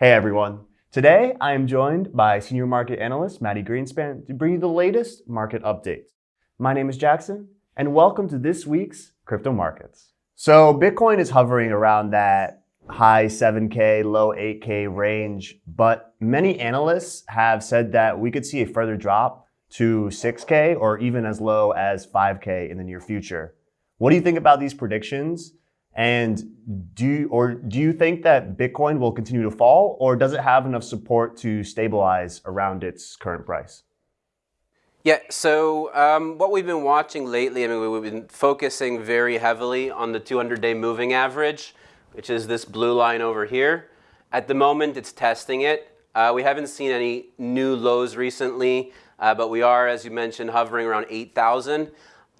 Hey everyone. Today I am joined by senior market analyst Maddie Greenspan to bring you the latest market updates. My name is Jackson and welcome to this week's crypto markets. So Bitcoin is hovering around that high 7K, low 8K range, but many analysts have said that we could see a further drop to 6K or even as low as 5K in the near future. What do you think about these predictions? And do you, or do you think that Bitcoin will continue to fall or does it have enough support to stabilize around its current price? Yeah, so um, what we've been watching lately, I mean, we've been focusing very heavily on the 200-day moving average, which is this blue line over here. At the moment, it's testing it. Uh, we haven't seen any new lows recently, uh, but we are, as you mentioned, hovering around 8,000.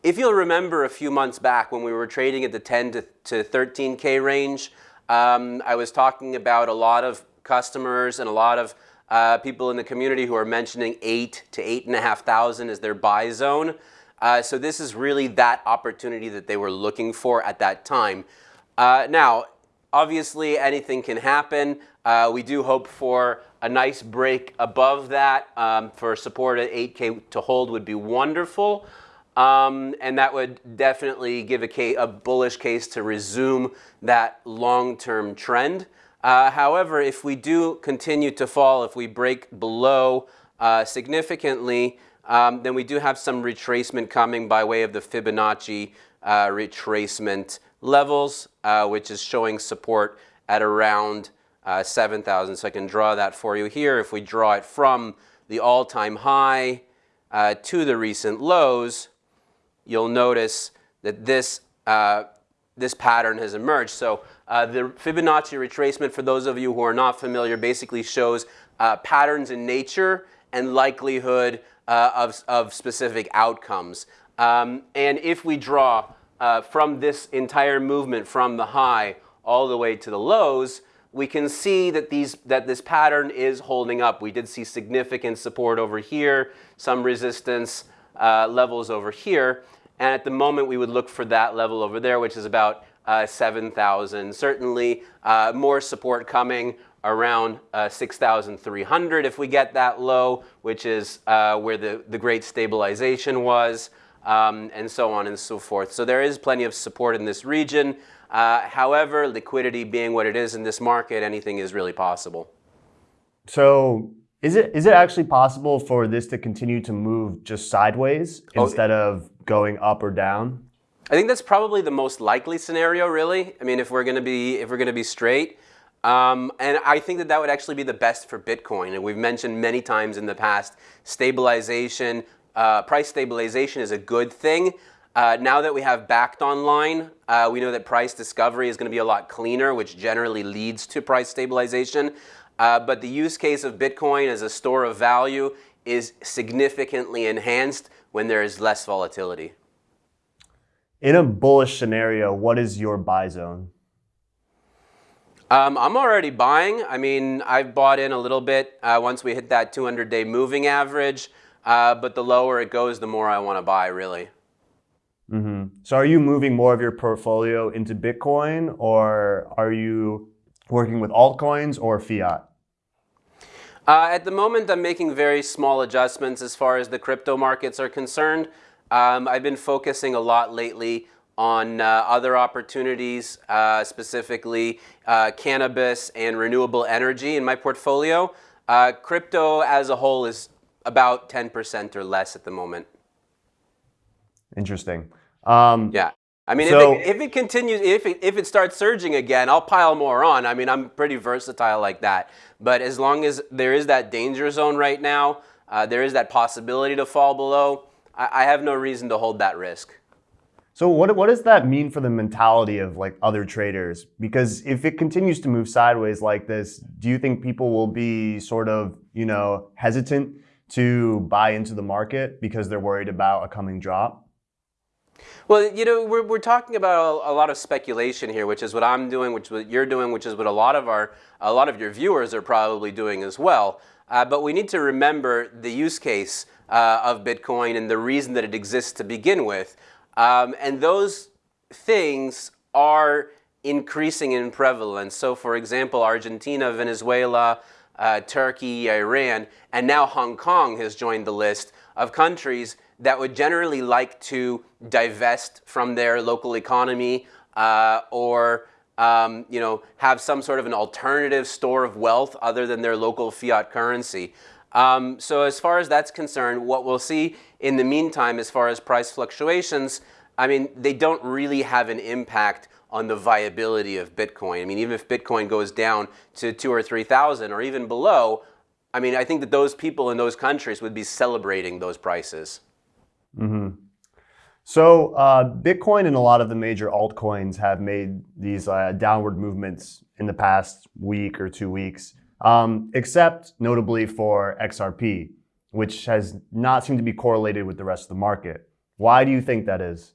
If you'll remember a few months back when we were trading at the 10 to, to 13K range, um, I was talking about a lot of customers and a lot of uh, people in the community who are mentioning eight to eight and a half thousand as their buy zone. Uh, so this is really that opportunity that they were looking for at that time. Uh, now, obviously anything can happen. Uh, we do hope for a nice break above that um, for support at 8K to hold would be wonderful. Um, and that would definitely give a, case, a, bullish case to resume that long-term trend. Uh, however, if we do continue to fall, if we break below uh, significantly, um, then we do have some retracement coming by way of the Fibonacci uh, retracement levels, uh, which is showing support at around uh, 7,000. So I can draw that for you here. If we draw it from the all-time high uh, to the recent lows, you'll notice that this, uh, this pattern has emerged. So uh, the Fibonacci retracement, for those of you who are not familiar, basically shows uh, patterns in nature and likelihood uh, of, of specific outcomes. Um, and if we draw uh, from this entire movement from the high all the way to the lows, we can see that, these, that this pattern is holding up. We did see significant support over here, some resistance uh, levels over here. And at the moment, we would look for that level over there, which is about uh, 7,000. Certainly uh, more support coming around uh, 6,300 if we get that low, which is uh, where the, the great stabilization was, um, and so on and so forth. So there is plenty of support in this region. Uh, however, liquidity being what it is in this market, anything is really possible. So is it is it actually possible for this to continue to move just sideways oh, instead of going up or down? I think that's probably the most likely scenario, really. I mean, if we're going to be if we're going to be straight, um, and I think that that would actually be the best for Bitcoin. And we've mentioned many times in the past, stabilization, uh, price stabilization is a good thing. Uh, now that we have Bakkt online, uh, we know that price discovery is going to be a lot cleaner, which generally leads to price stabilization. Uh, but the use case of Bitcoin as a store of value is significantly enhanced when there is less volatility. In a bullish scenario, what is your buy zone? Um, I'm already buying. I mean, I've bought in a little bit uh, once we hit that 200-day moving average, uh, but the lower it goes, the more I want to buy, really. Mm -hmm. So are you moving more of your portfolio into Bitcoin, or are you working with altcoins or fiat? Uh, at the moment, I'm making very small adjustments as far as the crypto markets are concerned. Um, I've been focusing a lot lately on uh, other opportunities, uh, specifically uh, cannabis and renewable energy in my portfolio. Uh, crypto as a whole is about 10% or less at the moment. Interesting. Um, yeah. I mean, so, if, it, if it continues, if it, if it starts surging again, I'll pile more on. I mean, I'm pretty versatile like that. But as long as there is that danger zone right now, uh, there is that possibility to fall below, I, I have no reason to hold that risk. So what, what does that mean for the mentality of like other traders? Because if it continues to move sideways like this, do you think people will be sort of, you know, hesitant to buy into the market because they're worried about a coming drop? Well, you know, we're, we're talking about a, a, lot of speculation here, which is what I'm doing, which is what you're doing, which is what a lot of our, a lot of your viewers are probably doing as well. Uh, but we need to remember the use case uh, of Bitcoin and the reason that it exists to begin with. Um, and those things are increasing in prevalence. So, for example, Argentina, Venezuela, uh, Turkey, Iran, and now Hong Kong has joined the list of countries that would generally like to divest from their local economy uh, or um, you know, have some sort of an alternative store of wealth other than their local fiat currency. Um, so as far as that's concerned, what we'll see in the meantime, as far as price fluctuations, I mean, they don't really have an impact on the viability of Bitcoin. I mean, even if Bitcoin goes down to two or 3,000 or even below, I mean, I think that those people in those countries would be celebrating those prices. Mm-hmm. So uh, Bitcoin and a lot of the major altcoins have made these uh, downward movements in the past week or two weeks, um, except notably for XRP, which has not seemed to be correlated with the rest of the market. Why do you think that is?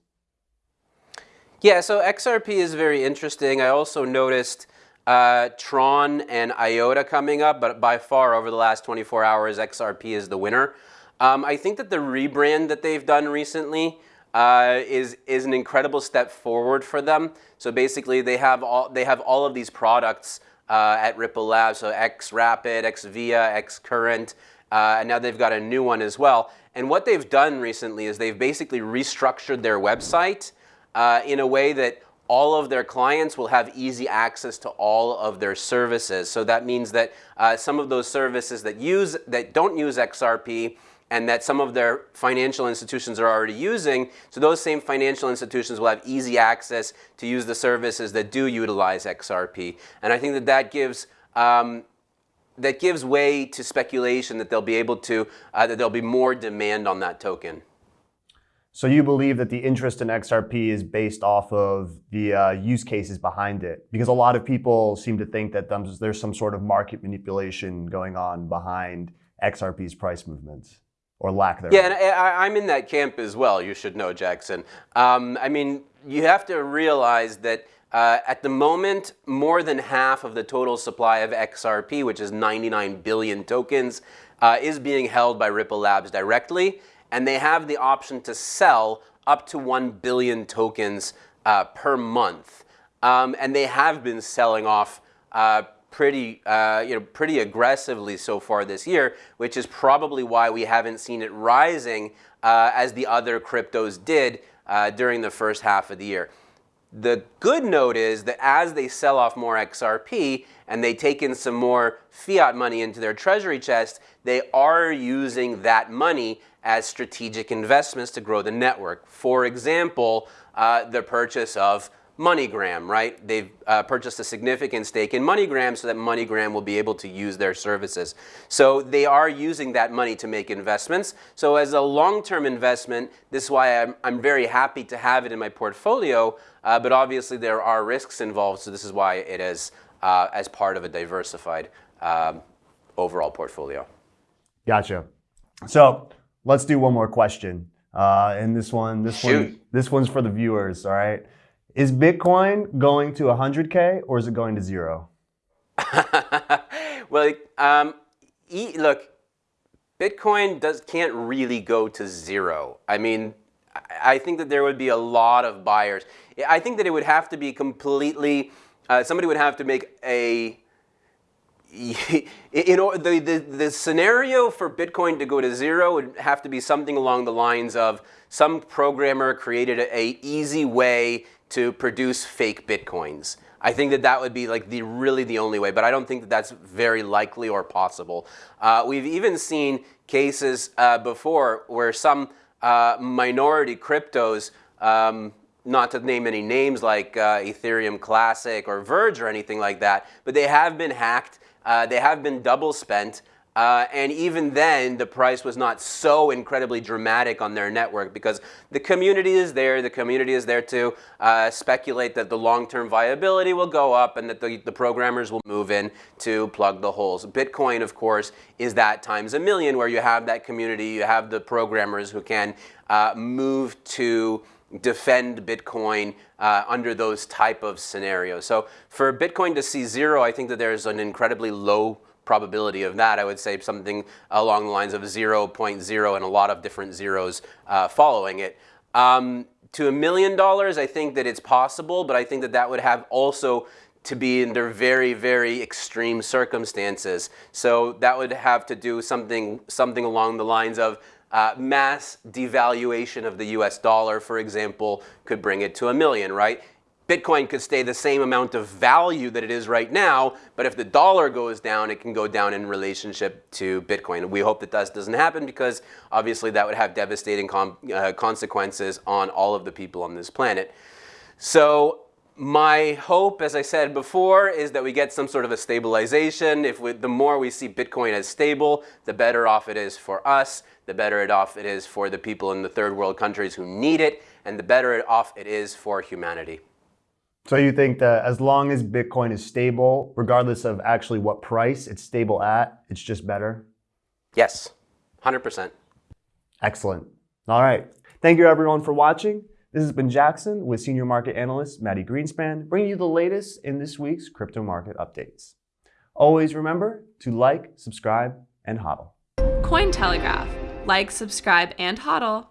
Yeah, so XRP is very interesting. I also noticed uh, Tron and IOTA coming up, but by far over the last 24 hours, XRP is the winner. Um, I think that the rebrand that they've done recently uh, is is an incredible step forward for them. So basically, they have all they have all of these products uh, at Ripple Labs. So X Rapid, X Via, X Current, uh, and now they've got a new one as well. And what they've done recently is they've basically restructured their website uh, in a way that all of their clients will have easy access to all of their services. So that means that uh, some of those services that use that don't use XRP and that some of their financial institutions are already using, so those same financial institutions will have easy access to use the services that do utilize XRP. And I think that that gives um, that gives way to speculation that they'll be able to uh, that there'll be more demand on that token. So you believe that the interest in XRP is based off of the uh, use cases behind it? Because a lot of people seem to think that there's some sort of market manipulation going on behind XRP's price movements or lack thereof. Yeah, and I, am in that camp as well, you should know, Jackson. Um, I mean, you have to realize that uh, at the moment, more than half of the total supply of XRP, which is 99 billion tokens, uh, is being held by Ripple Labs directly and they have the option to sell up to 1 billion tokens uh, per month. Um, and they have been selling off uh, pretty, uh, you know, pretty aggressively so far this year, which is probably why we haven't seen it rising uh, as the other cryptos did uh, during the first half of the year. The good note is that as they sell off more XRP and they take in some more fiat money into their treasury chest, they are using that money as strategic investments to grow the network. For example, uh, the purchase of MoneyGram, right? They've uh, purchased a significant stake in MoneyGram so that MoneyGram will be able to use their services. So they are using that money to make investments. So as a long-term investment, this is why I'm, I'm very happy to have it in my portfolio, uh, but obviously there are risks involved, so this is why it is uh, as part of a diversified um, overall portfolio. Gotcha. So let's do one more question. Uh, and this one, this Shoot. one, this one's for the viewers. All right, is Bitcoin going to 100k or is it going to zero? well, um, e look, Bitcoin does can't really go to zero. I mean, I think that there would be a lot of buyers. I think that it would have to be completely. Uh, somebody would have to make a you know, the, the, the scenario for Bitcoin to go to zero would have to be something along the lines of some programmer created a, a easy way to produce fake Bitcoins. I think that that would be like the really the only way, but I don't think that that's very likely or possible. Uh, we've even seen cases uh, before where some uh, minority cryptos, um, not to name any names like uh, Ethereum Classic or Verge or anything like that, but they have been hacked uh, they have been double spent. Uh, and even then, the price was not so incredibly dramatic on their network because the community is there. The community is there to uh, speculate that the long-term viability will go up and that the, the, programmers will move in to plug the holes. Bitcoin, of course, is that times a million where you have that community, you have the programmers who can uh, move to defend Bitcoin uh, under those type of scenarios. So for Bitcoin to see zero, I think that there's an incredibly low probability of that. I would say something along the lines of 0.0 and a lot of different zeros uh, following it. Um, to a million dollars, I think that it's possible, but I think that that would have also to be under very, very extreme circumstances. So that would have to do something, something along the lines of uh, mass devaluation of the US dollar, for example, could bring it to a million, right? Bitcoin could stay the same amount of value that it is right now, but if the dollar goes down, it can go down in relationship to Bitcoin. We hope that that doesn't happen because obviously that would have devastating uh, consequences on all of the people on this planet. So my hope, as I said before, is that we get some sort of a stabilization. If we, the more we see Bitcoin as stable, the better off it is for us, the better it off it is for the people in the third world countries who need it, and the better off it is for humanity. So you think that as long as Bitcoin is stable, regardless of actually what price it's stable at, it's just better? Yes, 100%. Excellent. All right. Thank you everyone for watching. This has been Jackson with Senior Market Analyst Maddie Greenspan, bringing you the latest in this week's crypto market updates. Always remember to like, subscribe, and hodl. Cointelegraph. Like, subscribe, and hodl.